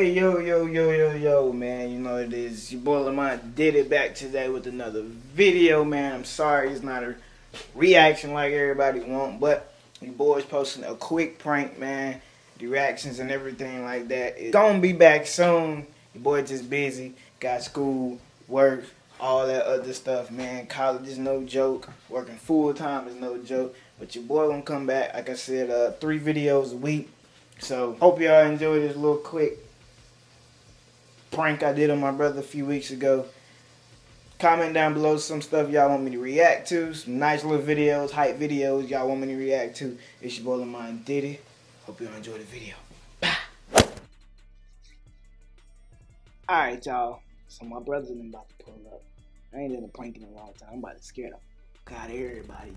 yo, yo, yo, yo, yo, man. You know it is. Your boy Lamont did it back today with another video, man. I'm sorry it's not a reaction like everybody want, but your boy's posting a quick prank, man. The reactions and everything like that. It's gonna be back soon. Your boy just busy. Got school, work, all that other stuff, man. College is no joke. Working full time is no joke. But your boy gonna come back. Like I said, uh, three videos a week. So hope y'all enjoy this little quick prank I did on my brother a few weeks ago. Comment down below some stuff y'all want me to react to. Some nice little videos, hype videos y'all want me to react to. It's your boy Lamont Diddy. Hope y'all enjoy the video. Bye. Alright y'all. So my brother's about to pull up. I ain't done a prank in a long time. I'm about to scare the fuck out of everybody.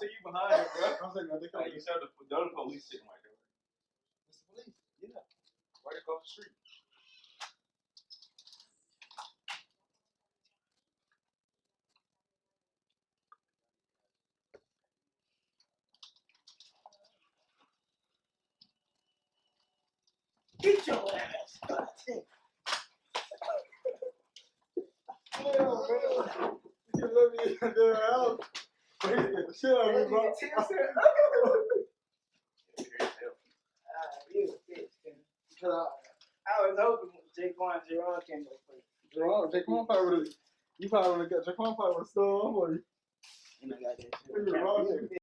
See you behind it, bro. I'm saying, they come. You said the, the other police sitting right there. It's the police. Yeah. Right across the street. Get your ass. God damn. Yeah, man. You let me in their house. They get the shit out of me, bro. Ah, you a bitch, man. I was hoping Jaquan Jerome came go first. Jerome, Jaquan probably would have. You probably would have got Jaquan probably would have stole off on you. And I got that shit.